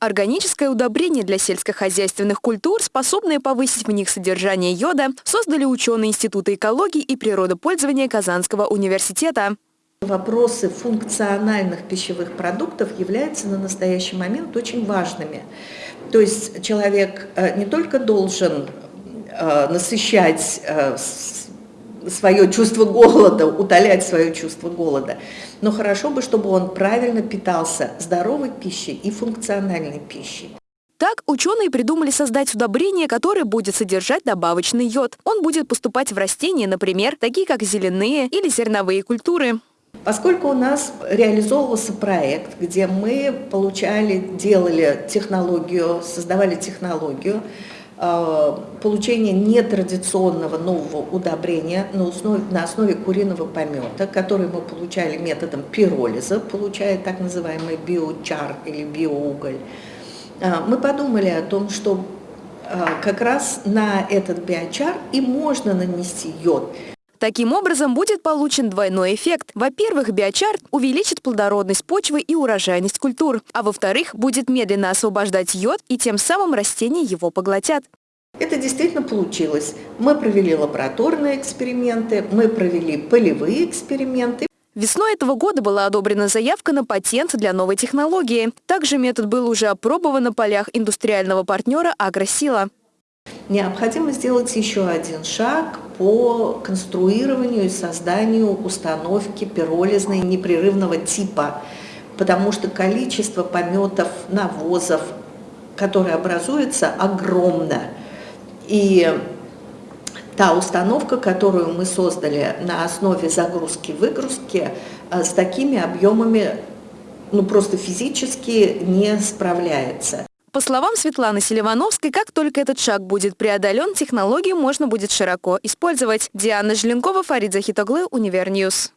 Органическое удобрение для сельскохозяйственных культур, способное повысить в них содержание йода, создали ученые Института экологии и природопользования Казанского университета. Вопросы функциональных пищевых продуктов являются на настоящий момент очень важными. То есть человек э, не только должен э, насыщать э, свое чувство голода, утолять свое чувство голода. Но хорошо бы, чтобы он правильно питался здоровой пищей и функциональной пищей. Так, ученые придумали создать удобрение, которое будет содержать добавочный йод. Он будет поступать в растения, например, такие как зеленые или зерновые культуры. Поскольку у нас реализовывался проект, где мы получали, делали технологию, создавали технологию, получение нетрадиционного нового удобрения на основе, на основе куриного помета, который мы получали методом пиролиза, получая так называемый биочар или биоуголь, э, мы подумали о том, что э, как раз на этот биочар и можно нанести йод. Таким образом, будет получен двойной эффект. Во-первых, биочар увеличит плодородность почвы и урожайность культур, а во-вторых, будет медленно освобождать йод, и тем самым растения его поглотят. Это действительно получилось. Мы провели лабораторные эксперименты, мы провели полевые эксперименты. Весной этого года была одобрена заявка на патент для новой технологии. Также метод был уже опробован на полях индустриального партнера «Агросила». Необходимо сделать еще один шаг по конструированию и созданию установки пиролизной непрерывного типа, потому что количество пометов, навозов, которые образуются, огромно. И та установка, которую мы создали на основе загрузки-выгрузки, э, с такими объемами ну, просто физически не справляется. По словам Светланы Селивановской, как только этот шаг будет преодолен, технологию можно будет широко использовать. Диана Желенкова, Фарид Захитоглы, Univer News.